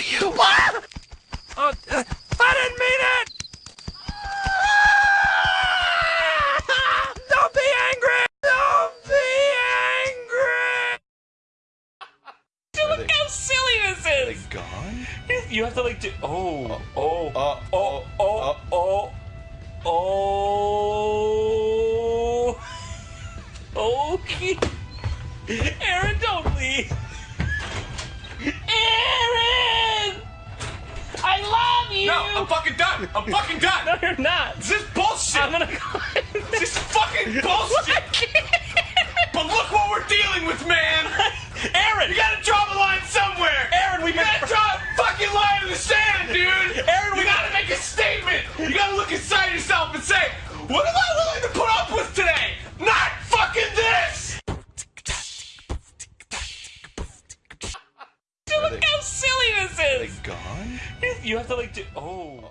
kill you. What? Oh, uh, I didn't mean it! Don't be angry! Don't be angry! Look how silly this is. They is. gone? You have to like do. Oh, oh, Uh, oh, oh, oh, oh. Okay. Aaron, don't leave. Aaron! I love you! I'm fucking done. I'm fucking done. No, you're not. This is bullshit. I'm gonna go. This is fucking bullshit. But look what we're dealing with, man. Aaron! You gotta draw the line somewhere. Aaron, we gotta draw a fucking line in the sand, dude. Aaron, you we- gotta make a statement. You gotta look inside yourself and say, what am I willing to put up with today? Not fucking this. Look how silly this is. You have to like do. Oh.